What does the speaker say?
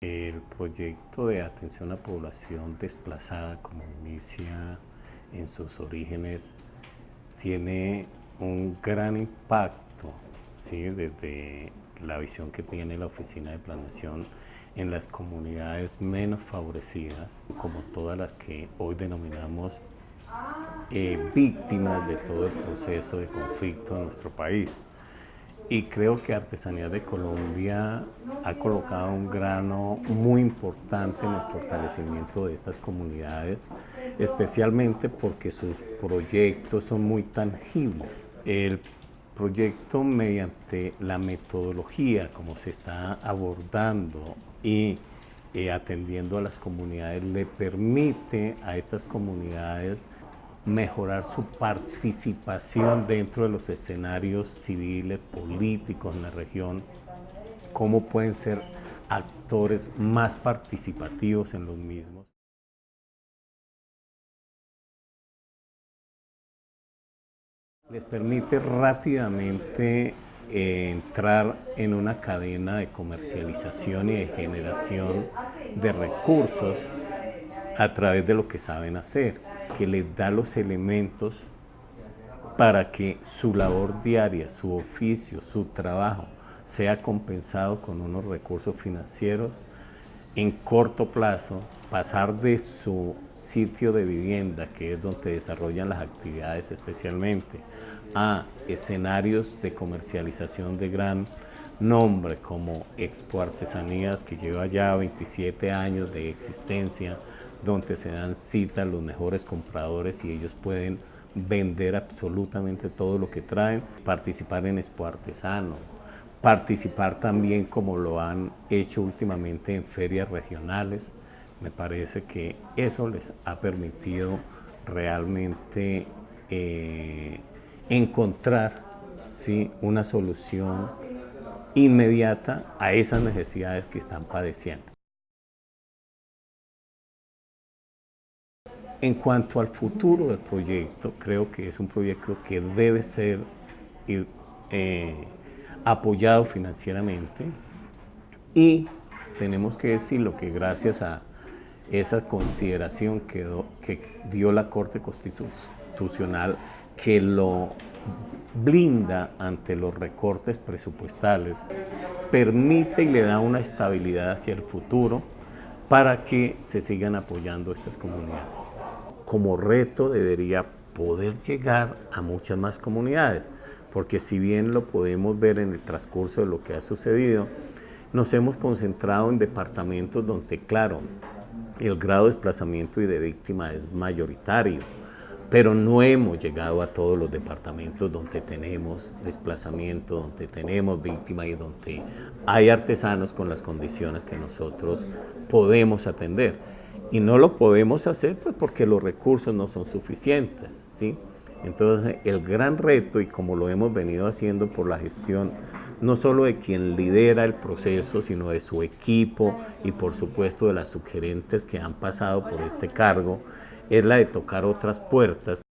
El proyecto de atención a población desplazada, como inicia en sus orígenes, tiene un gran impacto ¿sí? desde la visión que tiene la Oficina de Planeación en las comunidades menos favorecidas, como todas las que hoy denominamos eh, víctimas de todo el proceso de conflicto en nuestro país y creo que Artesanía de Colombia ha colocado un grano muy importante en el fortalecimiento de estas comunidades, especialmente porque sus proyectos son muy tangibles. El proyecto mediante la metodología como se está abordando y eh, atendiendo a las comunidades le permite a estas comunidades mejorar su participación dentro de los escenarios civiles, políticos en la región, cómo pueden ser actores más participativos en los mismos. Les permite rápidamente eh, entrar en una cadena de comercialización y de generación de recursos a través de lo que saben hacer que les da los elementos para que su labor diaria, su oficio, su trabajo sea compensado con unos recursos financieros en corto plazo, pasar de su sitio de vivienda, que es donde desarrollan las actividades especialmente, a escenarios de comercialización de gran nombre como Expo Artesanías, que lleva ya 27 años de existencia, donde se dan cita los mejores compradores y ellos pueden vender absolutamente todo lo que traen, participar en Expo Artesano, participar también como lo han hecho últimamente en ferias regionales. Me parece que eso les ha permitido realmente eh, encontrar ¿sí? una solución inmediata a esas necesidades que están padeciendo. En cuanto al futuro del proyecto, creo que es un proyecto que debe ser eh, apoyado financieramente y tenemos que decirlo que gracias a esa consideración que, que dio la Corte Constitucional que lo blinda ante los recortes presupuestales, permite y le da una estabilidad hacia el futuro para que se sigan apoyando estas comunidades. Como reto debería poder llegar a muchas más comunidades, porque si bien lo podemos ver en el transcurso de lo que ha sucedido, nos hemos concentrado en departamentos donde, claro, el grado de desplazamiento y de víctima es mayoritario, pero no hemos llegado a todos los departamentos donde tenemos desplazamiento, donde tenemos víctima y donde hay artesanos con las condiciones que nosotros podemos atender. Y no lo podemos hacer pues, porque los recursos no son suficientes. ¿sí? Entonces el gran reto, y como lo hemos venido haciendo por la gestión, no solo de quien lidera el proceso, sino de su equipo y por supuesto de las sugerentes que han pasado por este cargo, es la de tocar otras puertas